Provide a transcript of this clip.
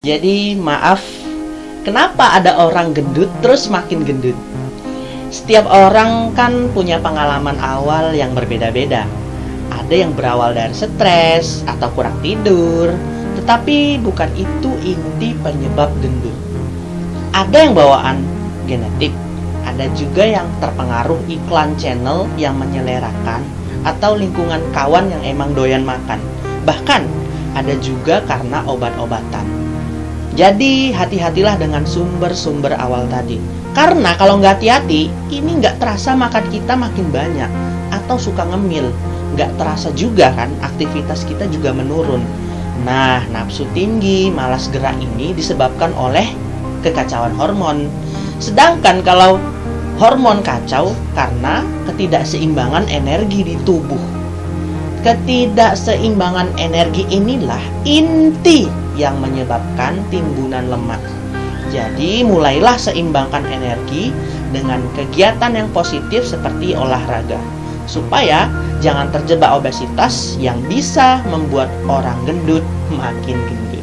Jadi maaf, kenapa ada orang gendut terus makin gendut? Setiap orang kan punya pengalaman awal yang berbeda-beda. Ada yang berawal dari stres atau kurang tidur, tetapi bukan itu inti penyebab gendut. Ada yang bawaan genetik, ada juga yang terpengaruh iklan channel yang menyelerakan atau lingkungan kawan yang emang doyan makan. Bahkan ada juga karena obat-obatan. Jadi hati-hatilah dengan sumber-sumber awal tadi. Karena kalau nggak hati-hati, ini nggak terasa makan kita makin banyak atau suka ngemil. Nggak terasa juga kan aktivitas kita juga menurun. Nah, nafsu tinggi, malas gerak ini disebabkan oleh kekacauan hormon. Sedangkan kalau hormon kacau karena ketidakseimbangan energi di tubuh. Ketidakseimbangan energi inilah inti yang menyebabkan timbunan lemak. Jadi, mulailah seimbangkan energi dengan kegiatan yang positif seperti olahraga, supaya jangan terjebak obesitas yang bisa membuat orang gendut makin gendut.